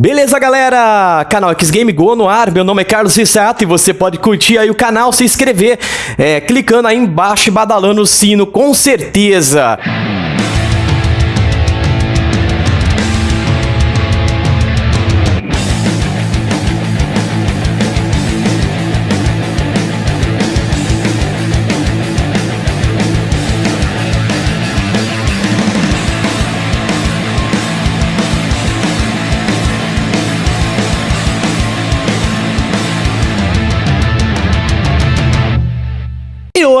Beleza, galera? Canal X Game Go no ar. Meu nome é Carlos Rissato e você pode curtir aí o canal, se inscrever, é, clicando aí embaixo e badalando o sino, com certeza.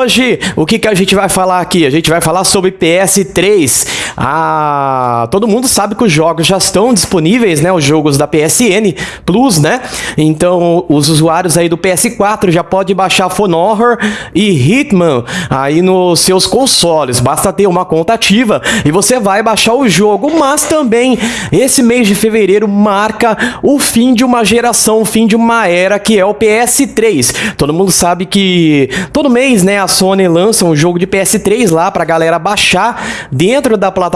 Hoje, o que, que a gente vai falar aqui? A gente vai falar sobre PS3. Ah, todo mundo sabe que os jogos já estão disponíveis, né? Os jogos da PSN Plus, né? Então, os usuários aí do PS4 já podem baixar Phone Horror e Hitman aí nos seus consoles. Basta ter uma conta ativa e você vai baixar o jogo. Mas também, esse mês de fevereiro marca o fim de uma geração, o fim de uma era que é o PS3. Todo mundo sabe que todo mês, né? a Sony lança um jogo de PS3 lá pra galera baixar dentro da plataforma,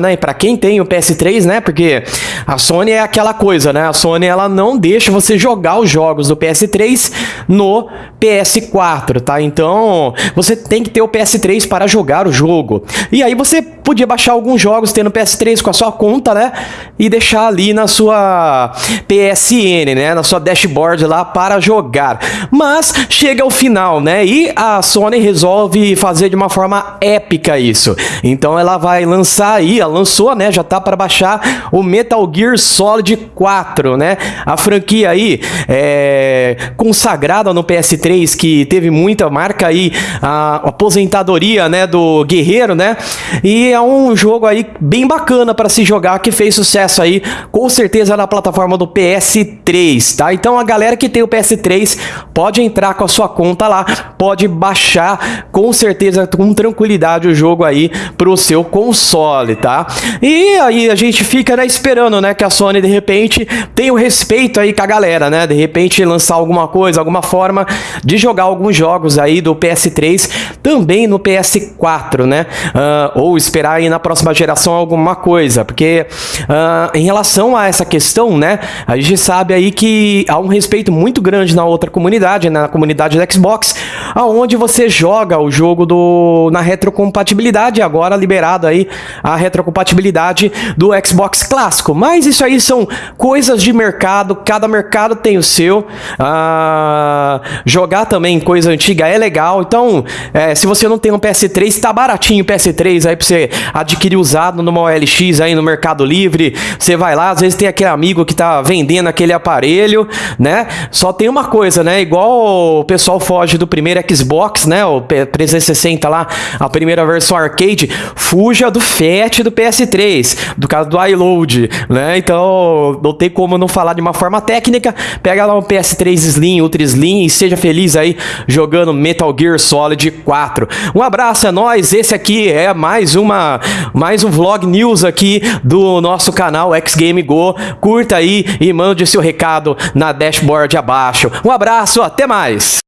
né? E pra quem tem o PS3, né? Porque a Sony é aquela coisa, né? A Sony ela não deixa você jogar os jogos do PS3 no PS4, tá? Então, você tem que ter o PS3 para jogar o jogo. E aí você podia baixar alguns jogos tendo PS3 com a sua conta, né? E deixar ali na sua PSN, né? Na sua dashboard lá para jogar. Mas chega ao final, né? E a Sony resolve fazer de uma forma épica isso. Então ela vai lançar aí, ela lançou, né? Já tá para baixar o Metal Gear Solid 4, né? A franquia aí é consagrada no PS3 que teve muita marca aí a aposentadoria, né, do Guerreiro, né? E é um jogo aí bem bacana para se jogar que fez sucesso aí, com certeza na plataforma do PS3, tá? Então a galera que tem o PS3 pode entrar com a sua conta lá, pode baixar com certeza com tranquilidade o jogo aí pro seu console, tá? E aí a gente fica né, esperando, né, que a Sony de repente tenha o respeito aí com a galera, né? De repente lançar alguma coisa, alguma forma de jogar alguns jogos aí do PS3 também no PS4, né? Uh, ou esperar aí na próxima geração alguma coisa, porque uh, em relação a essa questão, né? A gente sabe aí que há um respeito muito grande na outra comunidade, né, na comunidade do Xbox, aonde você joga o jogo do, na retrocompatibilidade, agora liberado aí a retrocompatibilidade do Xbox clássico. Mas isso aí são coisas de mercado, cada mercado tem o seu. Ah, jogar também coisa antiga é legal, então é, se você não tem um PS3, tá baratinho o PS3 aí pra você adquirir usado numa OLX aí no Mercado Livre, você vai lá, às vezes tem aquele amigo que tá vendendo aquele aparelho, né? Só tem uma coisa, né? Igual o pessoal foge do primeiro Xbox, né? O 360 lá, a primeira versão arcade, fuja do FAT do PS3, do caso do iLoad, né? Então, não tem como não falar de uma forma técnica. Pega lá um PS3 Slim, Ultra Slim e seja feliz aí jogando Metal Gear Solid 4. Um abraço a nós. Esse aqui é mais uma mais um vlog news aqui do nosso canal X Game Go. Curta aí e mande seu recado na dashboard abaixo. Um abraço, até mais.